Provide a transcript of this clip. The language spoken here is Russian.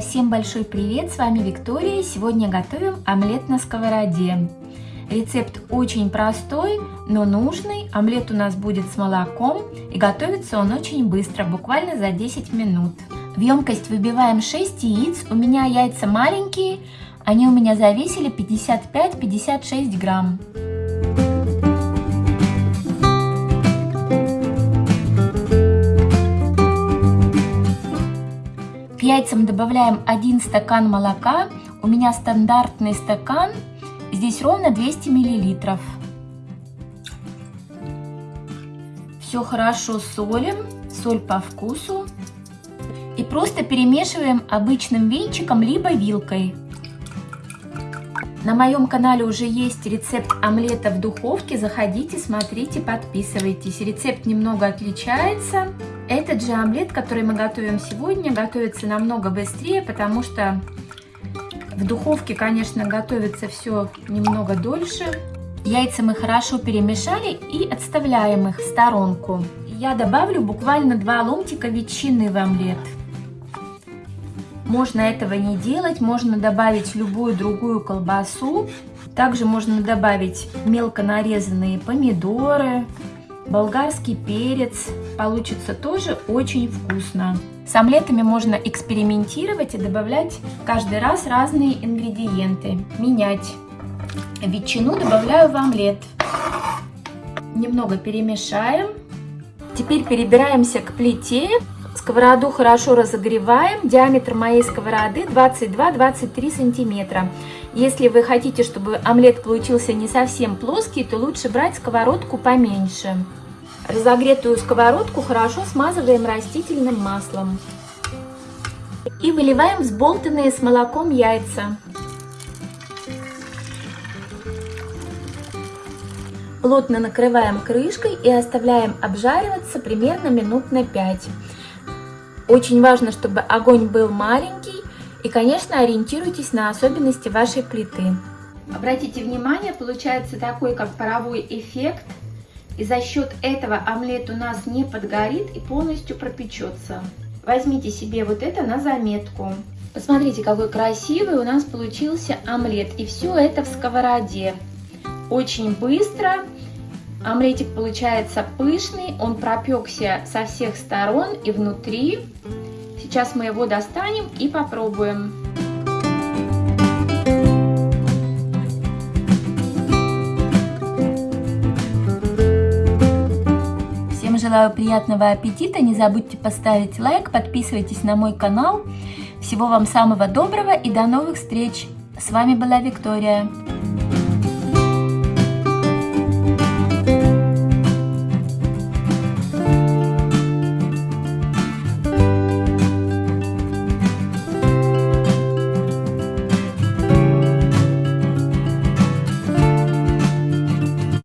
всем большой привет! С вами Виктория. Сегодня готовим омлет на сковороде. Рецепт очень простой, но нужный. Омлет у нас будет с молоком и готовится он очень быстро, буквально за 10 минут. В емкость выбиваем 6 яиц. У меня яйца маленькие, они у меня завесили 55-56 грамм. Яйцам добавляем 1 стакан молока. У меня стандартный стакан, здесь ровно 200 миллилитров. Все хорошо солим, соль по вкусу. И просто перемешиваем обычным венчиком, либо вилкой. На моем канале уже есть рецепт омлета в духовке. Заходите, смотрите, подписывайтесь. Рецепт немного отличается. Этот же омлет, который мы готовим сегодня, готовится намного быстрее, потому что в духовке, конечно, готовится все немного дольше. Яйца мы хорошо перемешали и отставляем их в сторонку. Я добавлю буквально два ломтика ветчины в омлет. Можно этого не делать, можно добавить любую другую колбасу. Также можно добавить мелко нарезанные помидоры, болгарский перец. Получится тоже очень вкусно. С омлетами можно экспериментировать и добавлять каждый раз разные ингредиенты. Менять. Ветчину добавляю в омлет. Немного перемешаем. Теперь перебираемся к плите. Сковороду хорошо разогреваем. Диаметр моей сковороды 22-23 сантиметра. Если вы хотите, чтобы омлет получился не совсем плоский, то лучше брать сковородку поменьше. Разогретую сковородку хорошо смазываем растительным маслом. И выливаем взболтанные с молоком яйца. Плотно накрываем крышкой и оставляем обжариваться примерно минут на 5. Очень важно, чтобы огонь был маленький и, конечно, ориентируйтесь на особенности вашей плиты. Обратите внимание, получается такой, как паровой эффект. И за счет этого омлет у нас не подгорит и полностью пропечется. Возьмите себе вот это на заметку. Посмотрите, какой красивый у нас получился омлет. И все это в сковороде. Очень быстро Омлетик получается пышный, он пропекся со всех сторон и внутри. Сейчас мы его достанем и попробуем. Всем желаю приятного аппетита, не забудьте поставить лайк, подписывайтесь на мой канал. Всего вам самого доброго и до новых встреч! С вами была Виктория.